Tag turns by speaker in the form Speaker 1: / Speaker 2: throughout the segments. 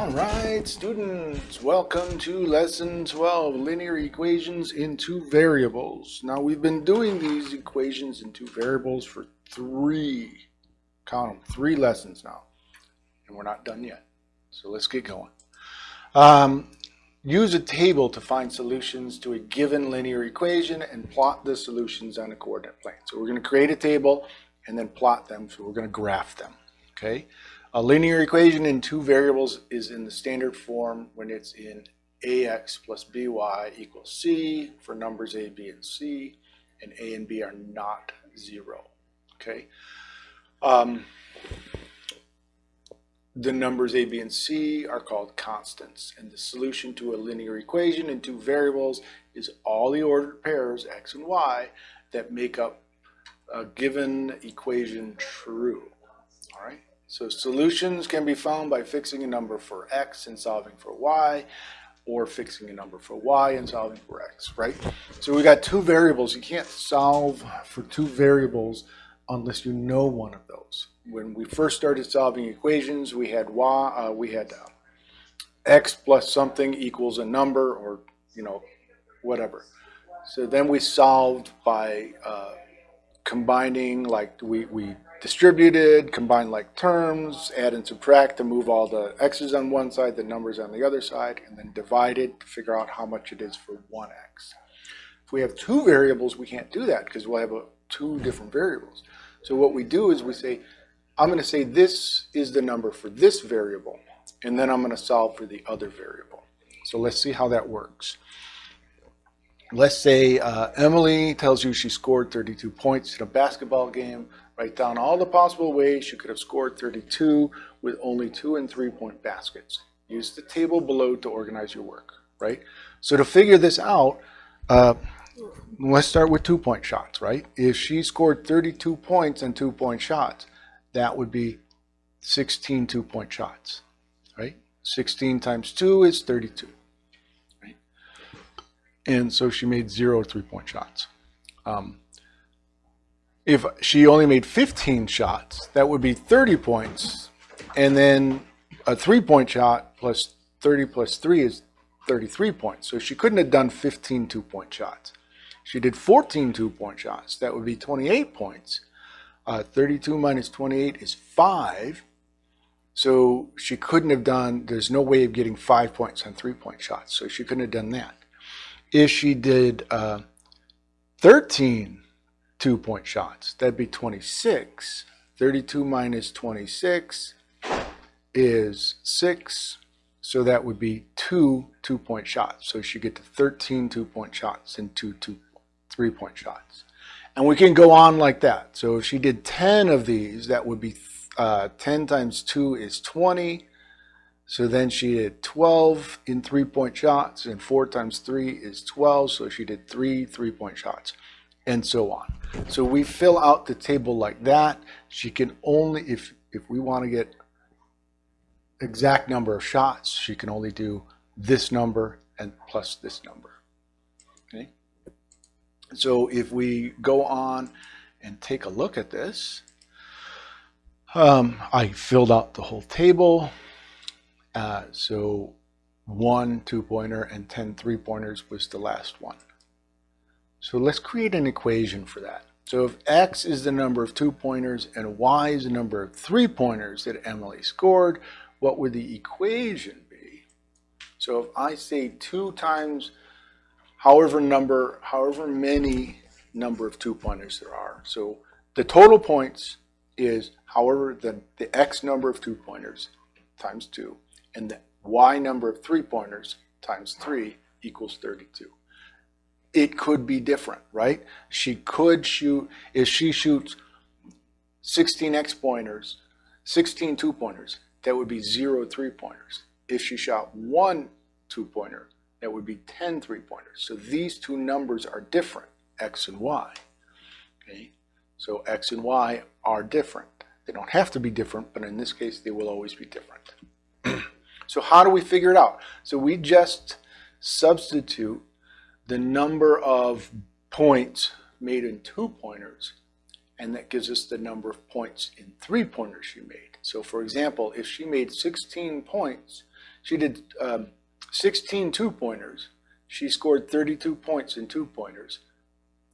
Speaker 1: All right, students, welcome to lesson 12, linear equations in two variables. Now we've been doing these equations in two variables for three, count them, three lessons now, and we're not done yet. So let's get going. Um, use a table to find solutions to a given linear equation and plot the solutions on a coordinate plane. So we're going to create a table and then plot them, so we're going to graph them, okay? A linear equation in two variables is in the standard form when it's in ax plus by equals c for numbers a, b, and c, and a and b are not zero. Okay. Um, the numbers a, b, and c are called constants, and the solution to a linear equation in two variables is all the ordered pairs x and y that make up a given equation true. So solutions can be found by fixing a number for x and solving for y, or fixing a number for y and solving for x, right? So we got two variables. You can't solve for two variables unless you know one of those. When we first started solving equations, we had y, uh, we had uh, x plus something equals a number, or you know, whatever. So then we solved by uh, combining, like we we distributed, combine like terms, add and subtract to move all the x's on one side, the numbers on the other side, and then divide it to figure out how much it is for one x. If we have two variables, we can't do that because we'll have a, two different variables. So what we do is we say, I'm going to say this is the number for this variable, and then I'm going to solve for the other variable. So let's see how that works. Let's say uh, Emily tells you she scored 32 points in a basketball game. Write down all the possible ways she could have scored 32 with only two and three point baskets. Use the table below to organize your work, right? So to figure this out, uh, let's start with two point shots, right? If she scored 32 points and two point shots, that would be 16 two point shots, right? 16 times two is 32, right? And so she made zero three point shots. Um, if she only made 15 shots, that would be 30 points. And then a three point shot plus 30 plus three is 33 points. So she couldn't have done 15 two point shots. She did 14 two point shots. That would be 28 points. Uh, 32 minus 28 is five. So she couldn't have done, there's no way of getting five points on three point shots. So she couldn't have done that. If she did uh, 13 two point shots. That'd be 26. 32 minus 26 is 6. So that would be two two point shots. So she get to 13 two point shots and two two three point shots. And we can go on like that. So if she did 10 of these, that would be uh, 10 times 2 is 20. So then she did 12 in three point shots, and 4 times 3 is 12. So she did three three point shots and so on. So we fill out the table like that. She can only, if, if we want to get exact number of shots, she can only do this number and plus this number. Okay. So if we go on and take a look at this, um, I filled out the whole table. Uh, so one two-pointer and 10 three-pointers was the last one. So let's create an equation for that. So if x is the number of two pointers and y is the number of three pointers that Emily scored, what would the equation be? So if I say two times however number, however many number of two pointers there are. So the total points is however the, the x number of two pointers times two and the y number of three pointers times three equals 32 it could be different, right? She could shoot, if she shoots 16 X pointers, 16 two pointers, that would be zero three pointers. If she shot one two pointer, that would be 10 three pointers. So these two numbers are different, X and Y. Okay, so X and Y are different. They don't have to be different, but in this case, they will always be different. so how do we figure it out? So we just substitute the number of points made in two pointers, and that gives us the number of points in three pointers she made. So for example, if she made 16 points she did um, 16 two-pointers. She scored 32 points in two-pointers.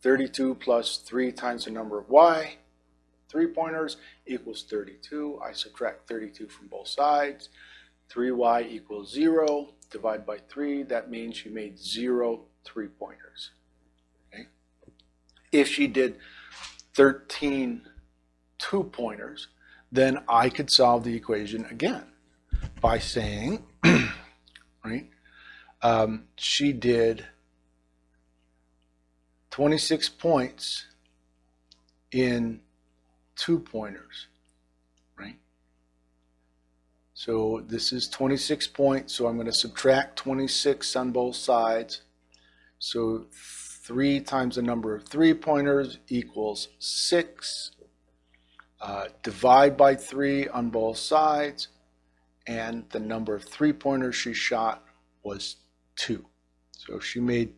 Speaker 1: 32 plus 3 times the number of y, three-pointers, equals 32. I subtract 32 from both sides. 3y equals 0. Divide by 3. That means she made 0 three-pointers. Okay? If she did 13 two-pointers, then I could solve the equation again by saying, right, um, she did 26 points in two pointers, right? So this is 26 points, so I'm going to subtract 26 on both sides. So 3 times the number of three pointers equals 6. Uh, divide by 3 on both sides, and the number of three pointers she shot was 2. So she made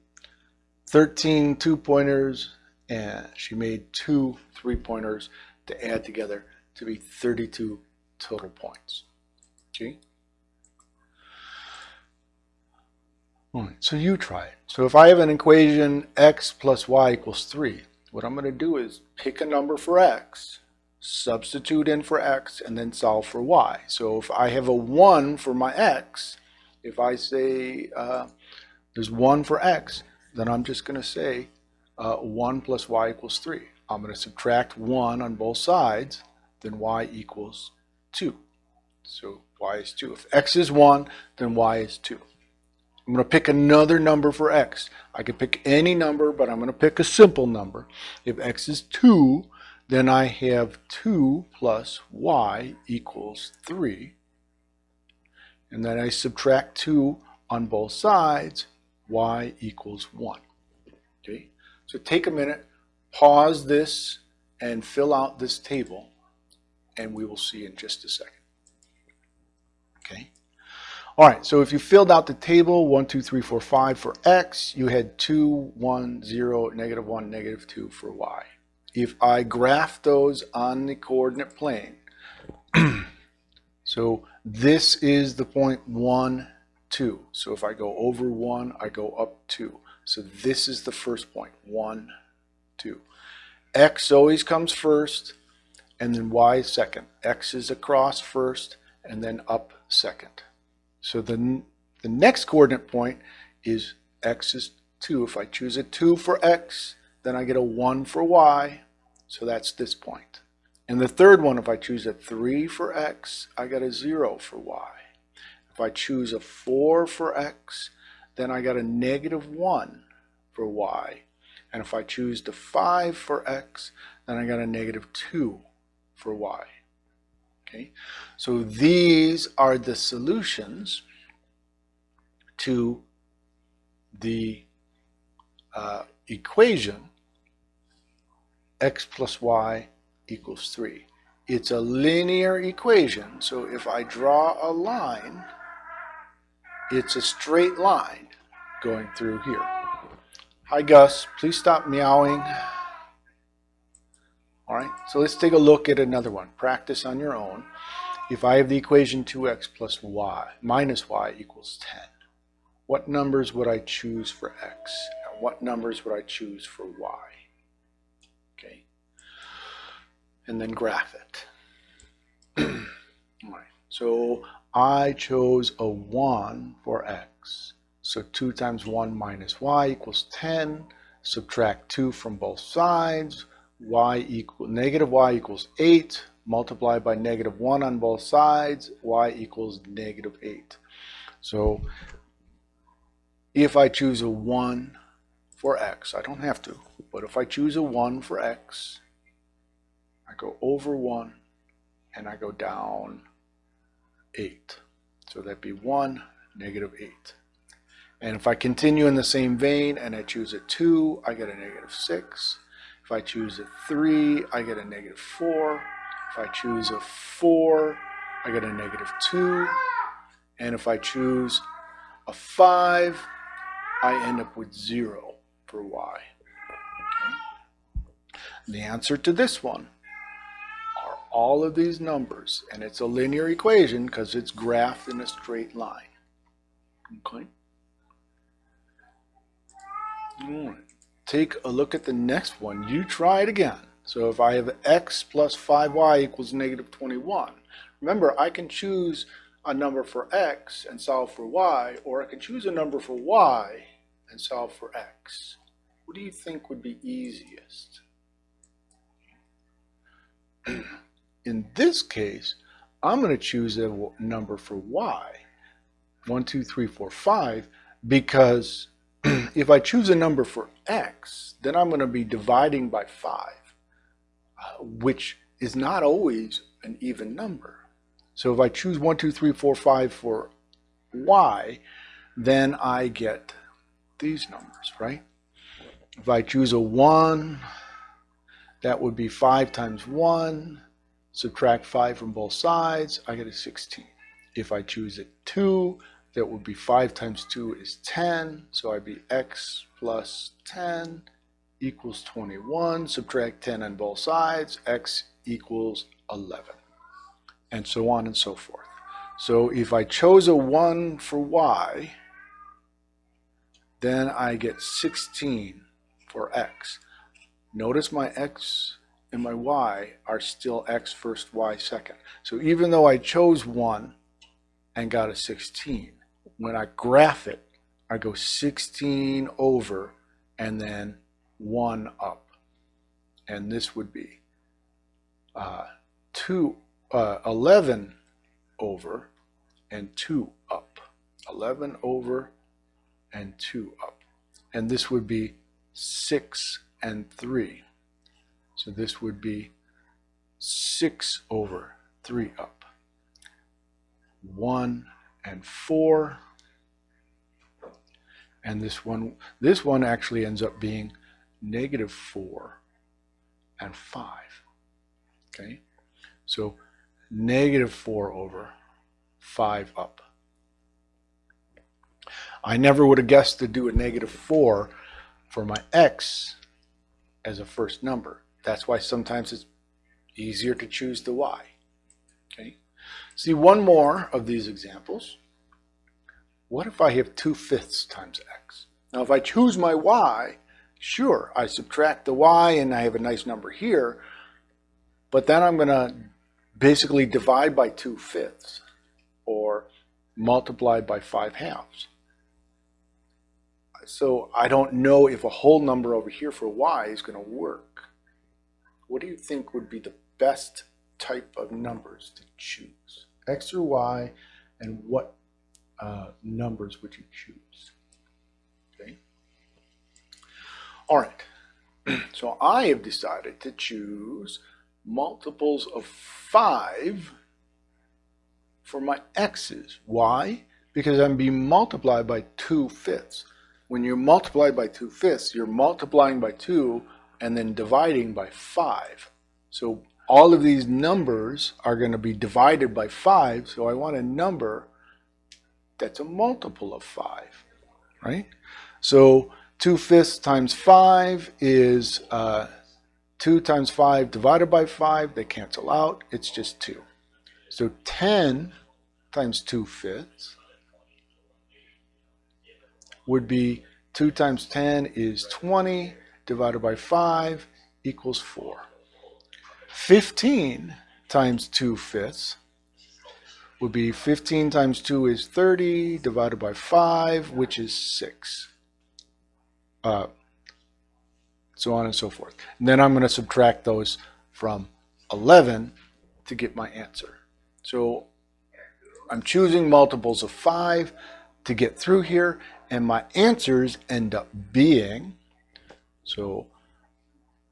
Speaker 1: 13 two pointers and she made two three pointers to add together to be 32 total points. Okay. So you try it. So if I have an equation x plus y equals 3, what I'm going to do is pick a number for x, substitute in for x, and then solve for y. So if I have a 1 for my x, if I say uh, there's 1 for x, then I'm just going to say uh, 1 plus y equals 3. I'm going to subtract 1 on both sides, then y equals 2. So y is 2. If x is 1, then y is 2. I'm going to pick another number for x. I could pick any number, but I'm going to pick a simple number. If x is 2, then I have 2 plus y equals 3. And then I subtract 2 on both sides, y equals 1. Okay, so take a minute, pause this, and fill out this table, and we will see in just a second. All right, so if you filled out the table, 1, 2, 3, 4, 5 for x, you had 2, 1, 0, negative 1, negative 2 for y. If I graph those on the coordinate plane, so this is the point 1, 2. So if I go over 1, I go up 2. So this is the first point, 1, 2. X always comes first, and then Y second. X is across first, and then up second. So the, the next coordinate point is X is 2. If I choose a 2 for X, then I get a 1 for Y. So that's this point. And the third one, if I choose a 3 for X, I get a 0 for Y. If I choose a 4 for x, then I got a negative 1 for y. And if I choose the 5 for x, then I got a negative 2 for y. Okay, so these are the solutions to the uh, equation x plus y equals 3. It's a linear equation, so if I draw a line, it's a straight line going through here. Hi Gus, please stop meowing. All right, so let's take a look at another one. Practice on your own. If I have the equation 2x plus y minus y equals 10, what numbers would I choose for x? And what numbers would I choose for y? Okay, and then graph it. All right, so I chose a 1 for x. So 2 times 1 minus y equals 10. Subtract 2 from both sides. Y equal negative y equals 8. Multiply by negative 1 on both sides. y equals negative 8. So if I choose a 1 for x, I don't have to, but if I choose a 1 for x, I go over 1 and I go down 8. So that'd be 1, negative 8. And if I continue in the same vein and I choose a 2, I get a negative 6. If I choose a 3, I get a negative 4. If I choose a 4, I get a negative 2. And if I choose a 5, I end up with 0 for y. Okay. The answer to this one are all of these numbers, and it's a linear equation because it's graphed in a straight line. Okay. All right. Take a look at the next one. You try it again. So if I have x plus 5y equals negative 21, remember I can choose a number for x and solve for y, or I can choose a number for y and solve for x. What do you think would be easiest? In this case, I'm going to choose a number for y, 1, 2, 3, 4, 5, because if I choose a number for x, then I'm going to be dividing by 5, uh, which is not always an even number. So if I choose 1, 2, 3, 4, 5 for y, then I get these numbers, right? If I choose a 1, that would be 5 times 1. Subtract 5 from both sides, I get a 16. If I choose a 2, that would be 5 times 2 is 10. So I'd be x plus 10 equals 21. Subtract 10 on both sides, x equals 11. And so on and so forth. So if I chose a 1 for y, then I get 16 for x. Notice my x and my y are still x first, y second. So even though I chose 1 and got a 16, when I graph it, I go 16 over and then 1 up. And this would be uh, 2, uh, 11 over and 2 up. 11 over and 2 up. And this would be 6 and 3. So this would be 6 over 3 up. 1 and 4. And this one, this one actually ends up being negative 4 and 5. Okay? So negative 4 over 5 up. I never would have guessed to do a negative 4 for my x as a first number. That's why sometimes it's easier to choose the y. Okay. See one more of these examples. What if I have 2 fifths times x? Now if I choose my y, sure, I subtract the y and I have a nice number here, but then I'm going to basically divide by 2 fifths or multiply by 5 halves. So I don't know if a whole number over here for y is going to work. What do you think would be the best type of numbers to choose? X or Y, and what uh, numbers which you choose? Okay. All right. so I have decided to choose multiples of 5 for my x's. Why? Because I'm being multiplied by 2 fifths when you multiply by 2 fifths, you're multiplying by 2 and then dividing by 5. So all of these numbers are going to be divided by 5, so I want a number that's a multiple of 5, right? So 2 fifths times 5 is uh, 2 times 5 divided by 5. They cancel out. It's just 2. So 10 times 2 fifths would be 2 times 10 is 20 divided by 5 equals 4. 15 times 2 fifths would be 15 times 2 is 30 divided by 5, which is 6. Uh, so on and so forth. And then I'm going to subtract those from 11 to get my answer. So I'm choosing multiples of 5 to get through here, and my answers end up being, so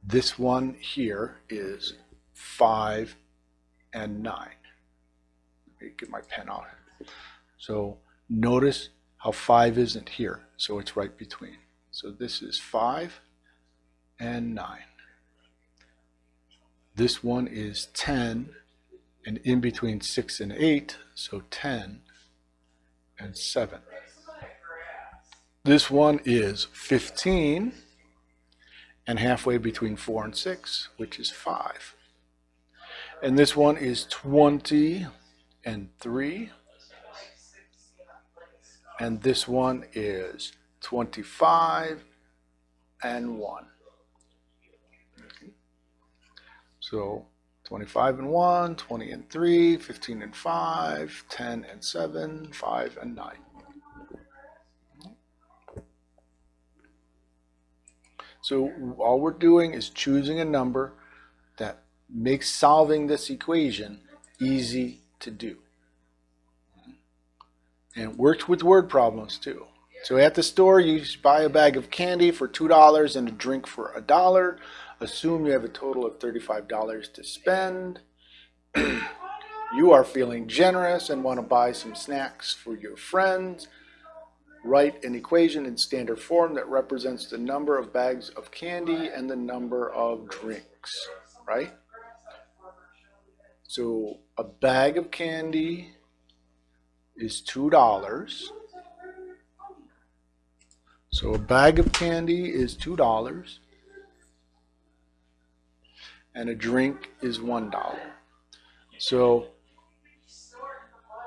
Speaker 1: this one here is 5 and 9. Let me get my pen out. So notice how 5 isn't here, so it's right between. So this is 5 and 9. This one is 10 and in between 6 and 8, so 10 and 7. This one is 15 and halfway between 4 and 6, which is 5. And this one is 20 and 3. and this one is 25 and 1. So 25 and 1, 20 and 3, 15 and 5, 10 and 7, 5 and 9. So all we're doing is choosing a number that makes solving this equation easy to do. And works with word problems too. So at the store, you buy a bag of candy for $2 and a drink for a dollar. Assume you have a total of $35 to spend. you are feeling generous and want to buy some snacks for your friends. Write an equation in standard form that represents the number of bags of candy and the number of drinks, right? So a bag of candy is $2. So a bag of candy is $2 and a drink is $1. So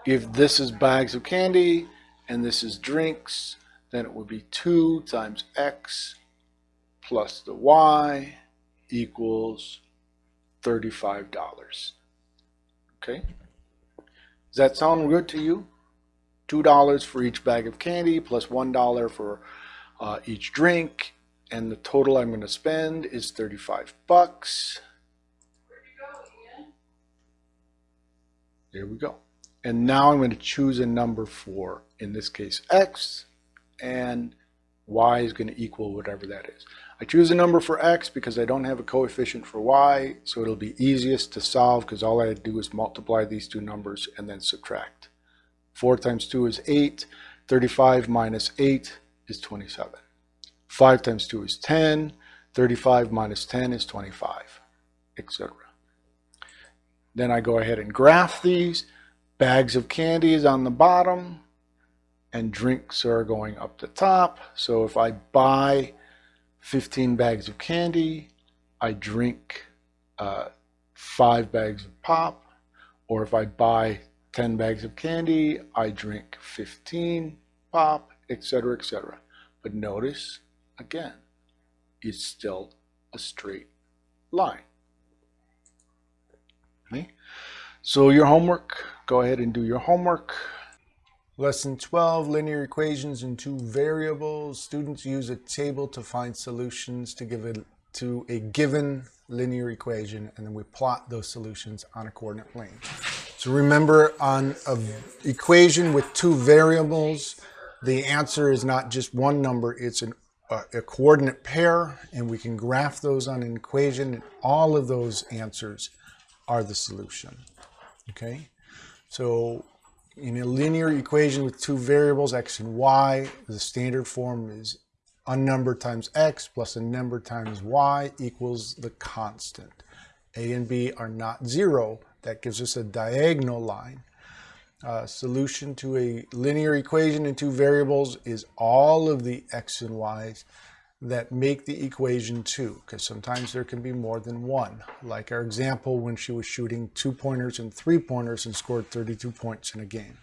Speaker 1: if this is bags of candy and this is drinks, then it would be 2 times x plus the y equals $35. Okay? Does that sound good to you? $2 for each bag of candy plus 1 for uh, each drink and the total I'm going to spend is 35 bucks. There we go. And now I'm going to choose a number for, in this case, x, and y is going to equal whatever that is. I choose a number for x because I don't have a coefficient for y, so it'll be easiest to solve because all I do is multiply these two numbers and then subtract. 4 times 2 is 8. 35 minus 8 is 27. 5 times 2 is 10. 35 minus 10 is 25, etc. Then I go ahead and graph these. Bags of candy is on the bottom and drinks are going up the top. So if I buy 15 bags of candy, I drink uh, five bags of pop. Or if I buy 10 bags of candy, I drink 15 pop, etc., etc. But notice, again, it's still a straight line. Okay? So your homework, go ahead and do your homework. Lesson 12, linear equations in two variables. Students use a table to find solutions to give it to a given linear equation, and then we plot those solutions on a coordinate plane. So remember, on an equation with two variables, the answer is not just one number, it's an, uh, a coordinate pair, and we can graph those on an equation, and all of those answers are the solution. Okay, so in a linear equation with two variables, x and y, the standard form is a number times x plus a number times y equals the constant. a and b are not zero. That gives us a diagonal line. Uh, solution to a linear equation in two variables is all of the x and y's that make the equation two, because sometimes there can be more than one. Like our example when she was shooting two pointers and three pointers and scored 32 points in a game.